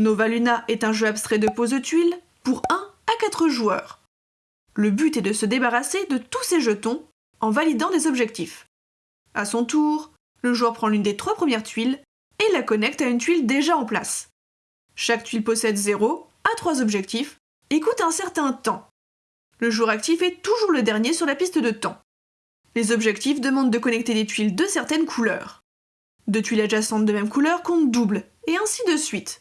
Nova Luna est un jeu abstrait de pose de tuiles pour 1 à 4 joueurs. Le but est de se débarrasser de tous ces jetons en validant des objectifs. À son tour, le joueur prend l'une des trois premières tuiles et la connecte à une tuile déjà en place. Chaque tuile possède 0 à 3 objectifs et coûte un certain temps. Le joueur actif est toujours le dernier sur la piste de temps. Les objectifs demandent de connecter des tuiles de certaines couleurs. Deux tuiles adjacentes de même couleur comptent double, et ainsi de suite.